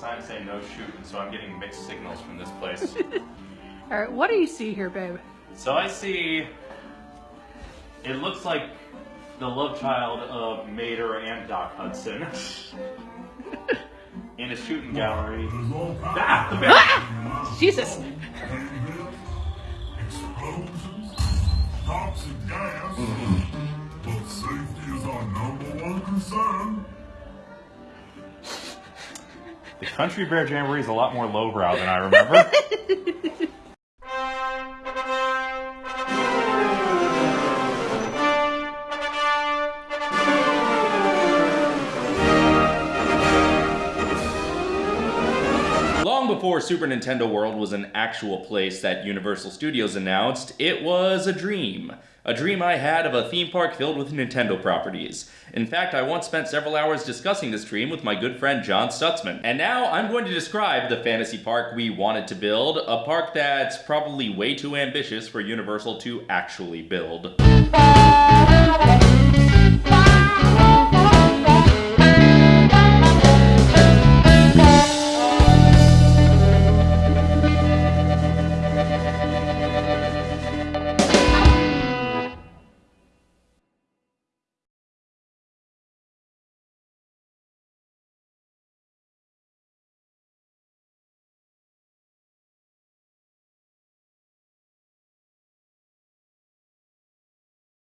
signs say no shooting, so I'm getting mixed signals from this place. All right, what do you see here, babe? so I see. It looks like the love child of Mater and Doc Hudson in a shooting gallery. Ah, the bear! Ah! Jesus! Explosions, toxic gas, but safety is our number one concern. The Country Bear Jamboree is a lot more lowbrow than I remember. Long before Super Nintendo World was an actual place that Universal Studios announced, it was a dream. A dream I had of a theme park filled with Nintendo properties. In fact, I once spent several hours discussing this dream with my good friend John Stutzman. And now I'm going to describe the fantasy park we wanted to build, a park that's probably way too ambitious for Universal to actually build.